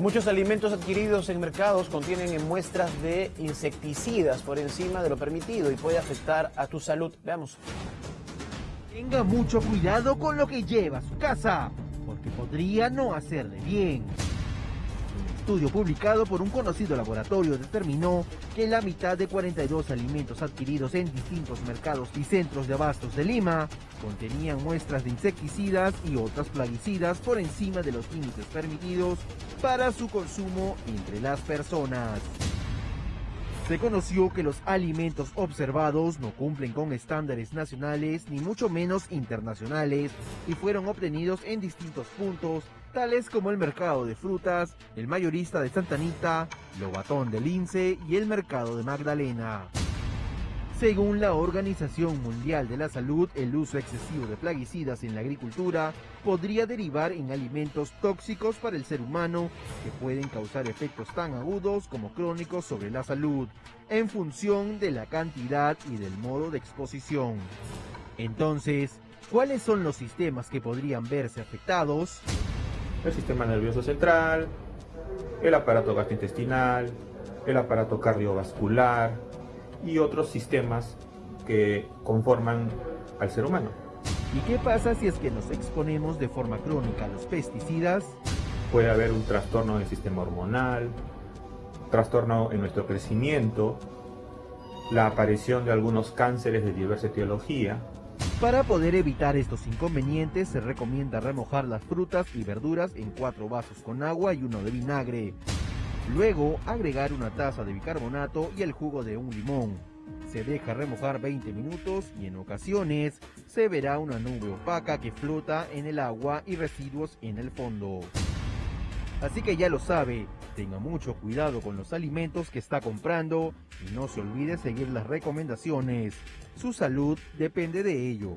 Muchos alimentos adquiridos en mercados contienen muestras de insecticidas por encima de lo permitido y puede afectar a tu salud. Veamos. Tenga mucho cuidado con lo que lleva a su casa, porque podría no hacerle bien. Estudio publicado por un conocido laboratorio determinó que la mitad de 42 alimentos adquiridos en distintos mercados y centros de abastos de Lima contenían muestras de insecticidas y otras plaguicidas por encima de los límites permitidos para su consumo entre las personas. Se conoció que los alimentos observados no cumplen con estándares nacionales ni mucho menos internacionales y fueron obtenidos en distintos puntos, tales como el mercado de frutas, el mayorista de Santa Anita, Lobatón del Lince y el mercado de Magdalena. Según la Organización Mundial de la Salud, el uso excesivo de plaguicidas en la agricultura podría derivar en alimentos tóxicos para el ser humano que pueden causar efectos tan agudos como crónicos sobre la salud, en función de la cantidad y del modo de exposición. Entonces, ¿cuáles son los sistemas que podrían verse afectados? El sistema nervioso central, el aparato gastrointestinal, el aparato cardiovascular, y otros sistemas que conforman al ser humano. ¿Y qué pasa si es que nos exponemos de forma crónica a los pesticidas? Puede haber un trastorno del sistema hormonal, trastorno en nuestro crecimiento, la aparición de algunos cánceres de diversa etiología. Para poder evitar estos inconvenientes se recomienda remojar las frutas y verduras en cuatro vasos con agua y uno de vinagre. Luego agregar una taza de bicarbonato y el jugo de un limón. Se deja remojar 20 minutos y en ocasiones se verá una nube opaca que flota en el agua y residuos en el fondo. Así que ya lo sabe, tenga mucho cuidado con los alimentos que está comprando y no se olvide seguir las recomendaciones. Su salud depende de ello.